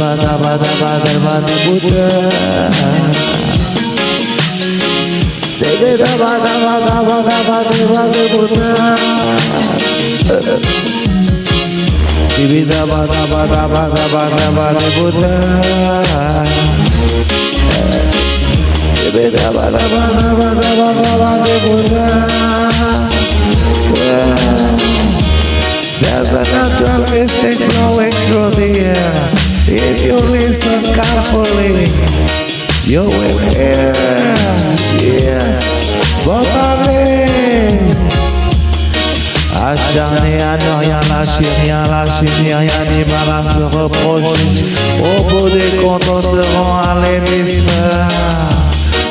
Nirvana, Nirvana, Nirvana, Buddha. Stay with Nirvana, Nirvana, Nirvana, Buddha. Stay with Nirvana, Nirvana, Nirvana, Buddha. Stay with Nirvana, Nirvana, Nirvana, Buddha. There's a natural instinct If you listen carefully, you will hear. Yes, Bobby. Acharné à ne rien lâcher, rien lâcher, rien ni mal à se reprocher. Au bout des comptes, on se rend à l'hémisphère.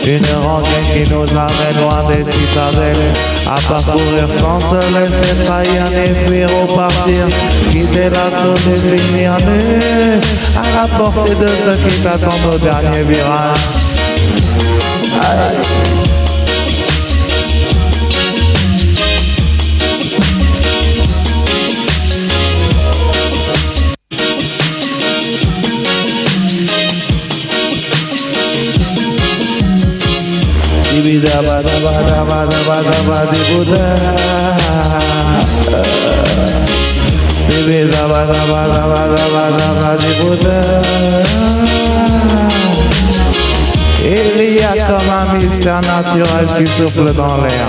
Une rengaine qui nous amène loin des citadelles. À parcourir sans se laisser trahir ni fuir ou partir. Quitter l'assaut des finir nu. À la portée de ceux qui t'attendent au dernier virage. Bida bada Il y a comme un naturel qui souffle dans l'air.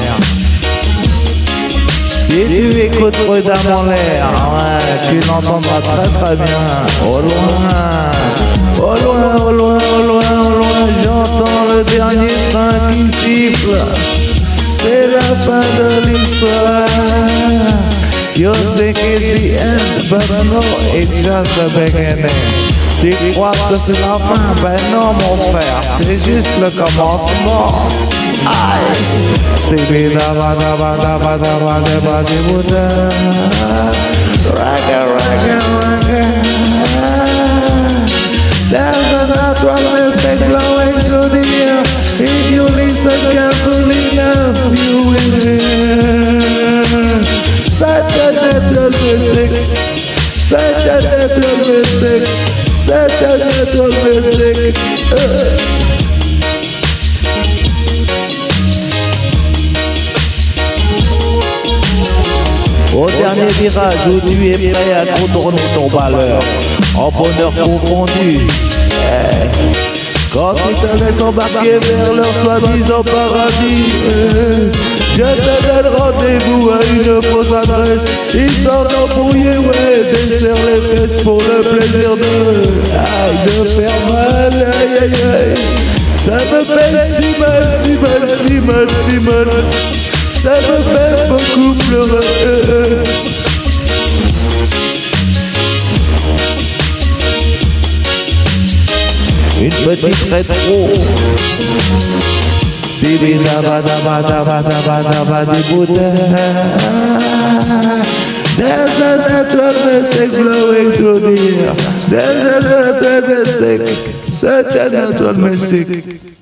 Si tu écoutes prudemment l'air, ouais, tu très très bien. J'entends le dernier train qui siffle. C'est la fin de l'histoire. You it's the end, but no, it's just the beginning. Tu crois que c'est la fin? Ben non, mon frère, c'est juste le commencement. Aïe! Stevie da ba da ba da ba now, you will hear. Such a natural mystic. Such a natural mystic. Such a natural mystic. Uh. Au dernier virage où tu es prêt à contourner ton malheur, en bonheur confondu. Eh. Quand tu te laisses embarquer vers leur soi-disant paradis. Je te donne rendez-vous à une fausse adresse, histoire d'embrouiller, ouais, desserre les fesses pour le plaisir de, de faire mal, aïe, aïe, aïe. Ça me fait si mal, si mal, si mal, si mal ça me fait beaucoup pleurer. Une petite rétro. Stevie daba daba daba daba daba di Buddha. There's a natural mystic flowing through the air. There's a natural mystic, such a natural mystic.